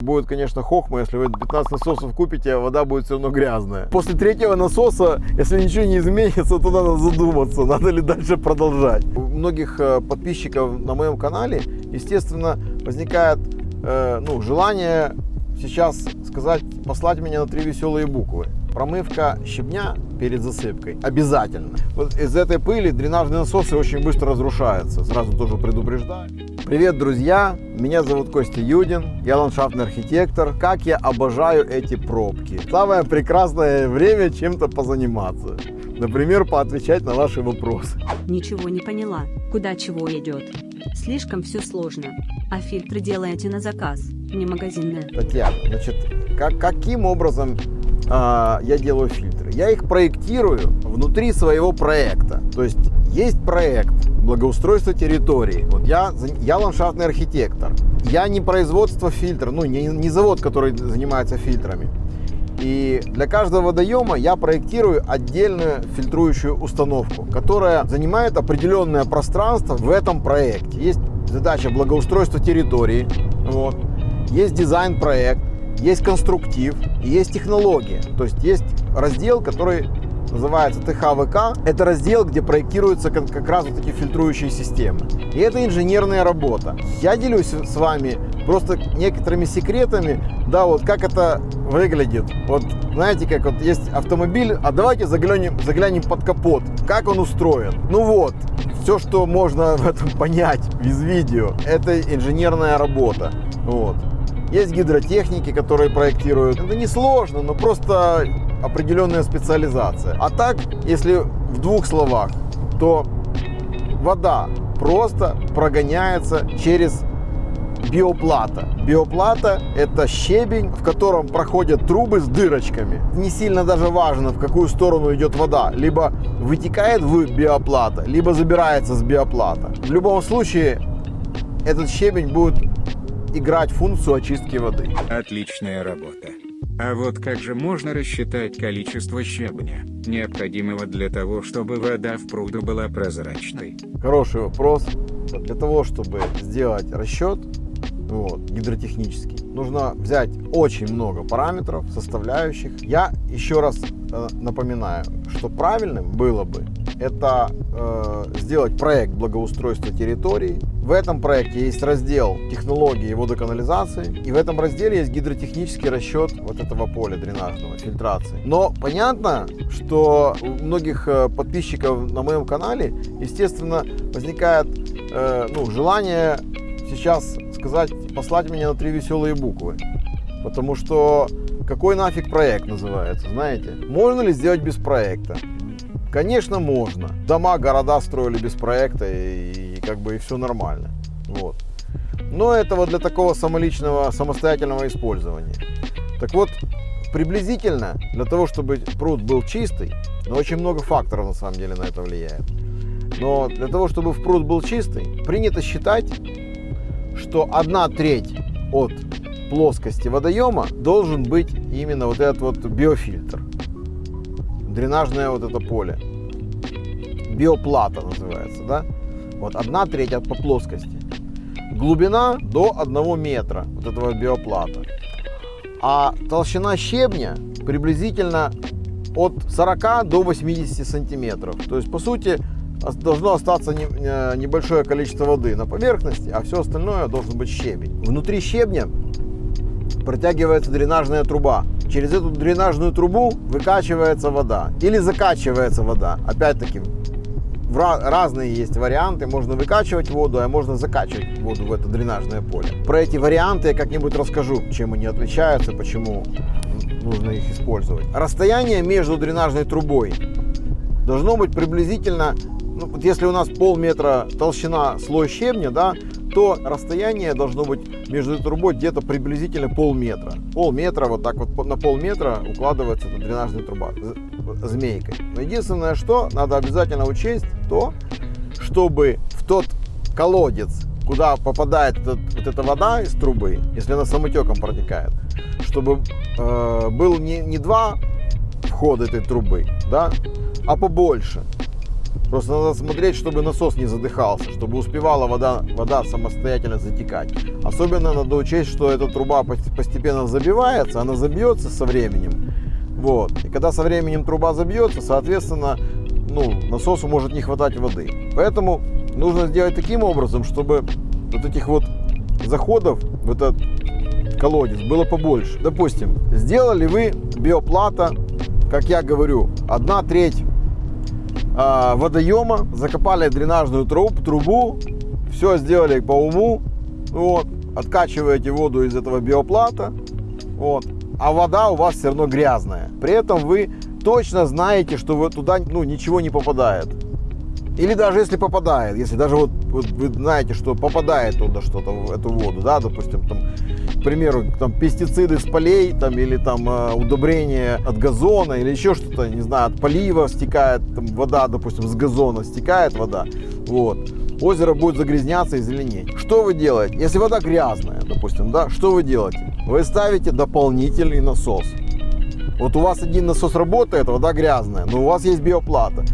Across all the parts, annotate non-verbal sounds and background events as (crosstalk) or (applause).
Будет, конечно, хохма, если вы 15 насосов купите, а вода будет все равно грязная. После третьего насоса, если ничего не изменится, то надо задуматься, надо ли дальше продолжать. У многих э, подписчиков на моем канале, естественно, возникает э, ну, желание сейчас сказать, послать меня на три веселые буквы. Промывка щебня перед засыпкой обязательно. Вот из этой пыли дренажные насосы очень быстро разрушаются. Сразу тоже предупреждаю. Привет, друзья! Меня зовут Костя Юдин, я ландшафтный архитектор. Как я обожаю эти пробки. Самое прекрасное время чем-то позаниматься. Например, поотвечать на ваши вопросы. Ничего не поняла, куда чего идет. Слишком все сложно. А фильтры делаете на заказ, не магазинные. Татьяна, значит, как, каким образом а, я делаю фильтры? Я их проектирую внутри своего проекта. То есть есть проект благоустройства территории. Вот я, я ландшафтный архитектор. Я не производство фильтра, ну не, не завод, который занимается фильтрами. И для каждого водоема я проектирую отдельную фильтрующую установку, которая занимает определенное пространство в этом проекте. Есть задача благоустройства территории, вот. есть дизайн-проект, есть конструктив есть технология. То есть есть раздел, который называется ТХВК. Это раздел, где проектируются как, раз вот такие фильтрующие системы. И это инженерная работа. Я делюсь с вами просто некоторыми секретами, да, вот как это выглядит. Вот знаете, как вот есть автомобиль, а давайте заглянем, заглянем под капот, как он устроен. Ну вот, все, что можно в этом (laughs) понять из видео, это инженерная работа. Вот. Есть гидротехники, которые проектируют. Это не сложно, но просто определенная специализация. А так, если в двух словах, то вода просто прогоняется через биоплата. Биоплата – это щебень, в котором проходят трубы с дырочками. Не сильно даже важно, в какую сторону идет вода. Либо вытекает в биоплата, либо забирается с биоплата. В любом случае, этот щебень будет играть функцию очистки воды. Отличная работа. А вот как же можно рассчитать количество щебня, необходимого для того, чтобы вода в пруду была прозрачной? Хороший вопрос. Для того, чтобы сделать расчет, вот, гидротехнический, нужно взять очень много параметров, составляющих. Я еще раз э, напоминаю, что правильным было бы это э, сделать проект благоустройства территории. В этом проекте есть раздел технологии водоканализации. И в этом разделе есть гидротехнический расчет вот этого поля дренажного, фильтрации. Но понятно, что у многих э, подписчиков на моем канале, естественно, возникает э, ну, желание сейчас сказать, послать меня на три веселые буквы. Потому что какой нафиг проект называется, знаете? Можно ли сделать без проекта? Конечно, можно. Дома, города строили без проекта, и, как бы и все нормально. Вот. Но это вот для такого самоличного, самостоятельного использования. Так вот, приблизительно, для того, чтобы пруд был чистый, но очень много факторов на самом деле на это влияет. Но для того, чтобы в пруд был чистый, принято считать, что одна треть от плоскости водоема должен быть именно вот этот вот биофильтр дренажное вот это поле. Биоплата называется, да? Вот одна треть от по плоскости. Глубина до 1 метра вот этого биоплата. А толщина щебня приблизительно от 40 до 80 сантиметров. То есть, по сути, должно остаться небольшое количество воды на поверхности, а все остальное должен быть щебень. Внутри щебня протягивается дренажная труба. Через эту дренажную трубу выкачивается вода или закачивается вода. Опять-таки, разные есть варианты. Можно выкачивать воду, а можно закачивать воду в это дренажное поле. Про эти варианты я как-нибудь расскажу, чем они отличаются, почему нужно их использовать. Расстояние между дренажной трубой должно быть приблизительно, ну, вот если у нас полметра толщина слой щебня, да, то расстояние должно быть между трубой где-то приблизительно полметра. Полметра, вот так вот на полметра укладывается эта дренажная труба змейкой. Но единственное, что надо обязательно учесть, то, чтобы в тот колодец, куда попадает этот, вот эта вода из трубы, если она самотеком протекает, чтобы э, был не, не два входа этой трубы, да, а побольше. Просто надо смотреть, чтобы насос не задыхался, чтобы успевала вода, вода самостоятельно затекать. Особенно надо учесть, что эта труба постепенно забивается, она забьется со временем. Вот. И когда со временем труба забьется, соответственно, ну, насосу может не хватать воды. Поэтому нужно сделать таким образом, чтобы вот этих вот заходов в этот колодец было побольше. Допустим, сделали вы биоплата, как я говорю, одна треть э, водоема, закопали дренажную труб, трубу, все сделали по уму, вот, откачиваете воду из этого биоплата, вот, а вода у вас все равно грязная. При этом вы точно знаете, что вы туда ну, ничего не попадает. Или даже если попадает, если даже вот, вот вы знаете, что попадает туда что-то в эту воду, да, допустим, там, к примеру, там пестициды с полей, там, или там э, удобрения от газона, или еще что-то, не знаю, от полива стекает там, вода, допустим, с газона стекает вода, вот, озеро будет загрязняться и зеленеть. Что вы делаете? Если вода грязная, допустим, да, что вы делаете? Вы ставите дополнительный насос. Вот у вас один насос работает, вода грязная, но у вас есть биоплата.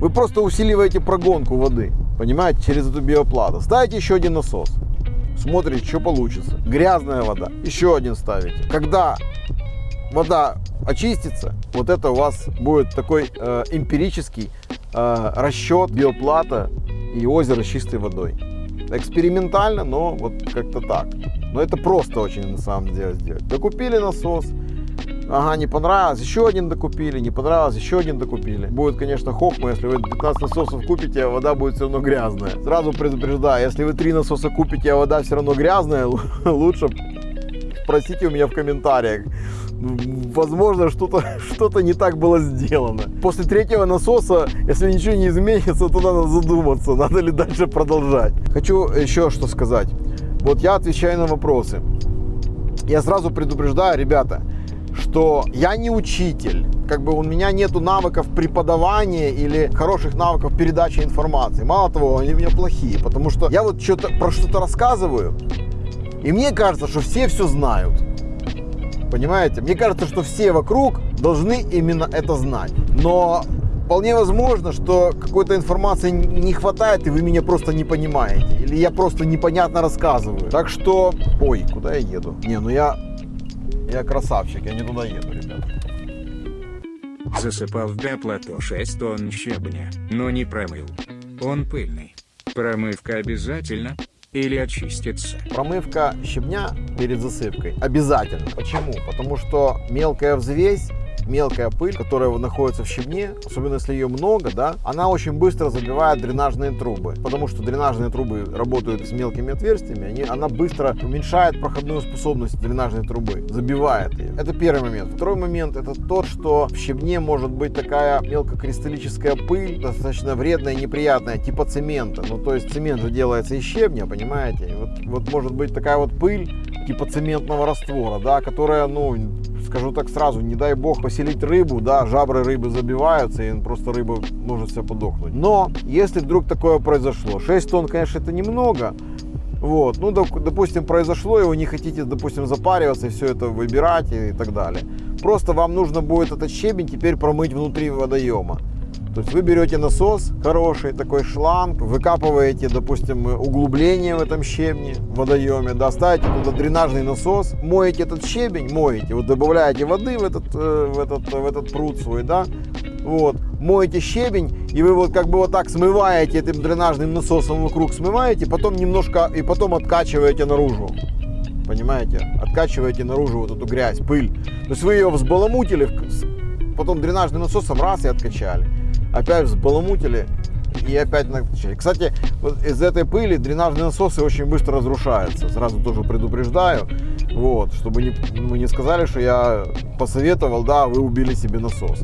Вы просто усиливаете прогонку воды, понимаете, через эту биоплату. Ставите еще один насос, смотрите, что получится. Грязная вода, еще один ставите. Когда вода очистится, вот это у вас будет такой э, эмпирический э, расчет биоплата и озера с чистой водой. Экспериментально, но вот как-то так. Но это просто очень на самом деле сделать. Докупили насос, Ага, не понравилось, еще один докупили, не понравилось, еще один докупили. Будет, конечно, хохма, если вы 15 насосов купите, а вода будет все равно грязная. Сразу предупреждаю, если вы 3 насоса купите, а вода все равно грязная, (laughs) лучше спросите у меня в комментариях. Возможно, что-то (laughs) что, -то, не так было сделано. После третьего насоса, если ничего не изменится, то надо задуматься, надо ли дальше продолжать. Хочу еще что сказать. Вот я отвечаю на вопросы. Я сразу предупреждаю, ребята, что я не учитель, как бы у меня нету навыков преподавания или хороших навыков передачи информации. Мало того, они у меня плохие, потому что я вот что-то про что-то рассказываю, и мне кажется, что все все знают. Понимаете? Мне кажется, что все вокруг должны именно это знать. Но вполне возможно, что какой-то информации не хватает, и вы меня просто не понимаете. Или я просто непонятно рассказываю. Так что... Ой, куда я еду? Не, ну я я красавчик, я не туда еду, ребят. Засыпал в биоплато 6 тонн щебня, но не промыл. Он пыльный. Промывка обязательно? Или очистится? Промывка щебня перед засыпкой обязательно. Почему? Потому что мелкая взвесь мелкая пыль, которая находится в щебне, особенно если ее много, да, она очень быстро забивает дренажные трубы, потому что дренажные трубы работают с мелкими отверстиями, они, она быстро уменьшает проходную способность дренажной трубы, забивает ее. Это первый момент. Второй момент это тот, что в щебне может быть такая мелкокристаллическая пыль, достаточно вредная и неприятная, типа цемента. Ну, то есть цемент же делается из щебня, понимаете? Вот, вот может быть такая вот пыль, типа цементного раствора, да, которая, ну, скажу так сразу, не дай бог поселить рыбу, да, жабры рыбы забиваются, и просто рыба может все подохнуть. Но, если вдруг такое произошло, 6 тонн, конечно, это немного, вот, ну, допустим, произошло, и вы не хотите, допустим, запариваться и все это выбирать и так далее. Просто вам нужно будет этот щебень теперь промыть внутри водоема. То есть вы берете насос хороший, такой шланг, выкапываете, допустим, углубление в этом щебне, в водоеме, да, ставите туда дренажный насос, моете этот щебень, моете, вот добавляете воды в этот, э, в этот, в этот пруд свой, да, вот, моете щебень, и вы вот как бы вот так смываете этим дренажным насосом вокруг, смываете, потом немножко, и потом откачиваете наружу. Понимаете? Откачиваете наружу вот эту грязь, пыль. То есть вы ее взбаламутили, потом дренажным насосом раз и откачали опять взбаламутили и опять накачали. Кстати, вот из этой пыли дренажные насосы очень быстро разрушаются. Сразу тоже предупреждаю. Вот, чтобы не, мы не сказали, что я посоветовал, да, вы убили себе насос.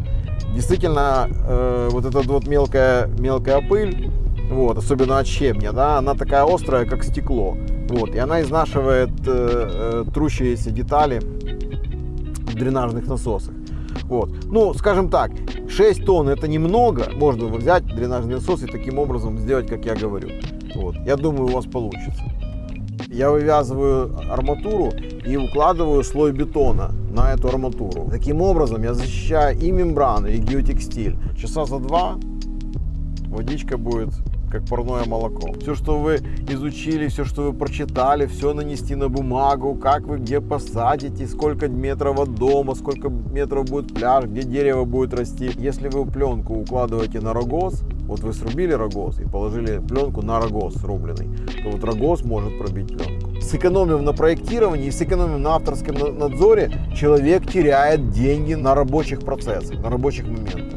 Действительно, э, вот эта вот мелкая, мелкая пыль, вот, особенно от щебня, да, она такая острая, как стекло. Вот, и она изнашивает э, э, трущиеся детали в дренажных насосах. Вот. Ну, скажем так, 6 тонн это немного. Можно взять дренажный насос и таким образом сделать, как я говорю. Вот. Я думаю, у вас получится. Я вывязываю арматуру и укладываю слой бетона на эту арматуру. Таким образом я защищаю и мембрану, и геотекстиль. Часа за два водичка будет как парное молоко. Все, что вы изучили, все, что вы прочитали, все нанести на бумагу, как вы где посадите, сколько метров от дома, сколько метров будет пляж, где дерево будет расти. Если вы пленку укладываете на рогоз, вот вы срубили рогоз и положили пленку на рогоз срубленный, то вот рогоз может пробить пленку. Сэкономив на проектировании, сэкономив на авторском надзоре, человек теряет деньги на рабочих процессах, на рабочих моментах.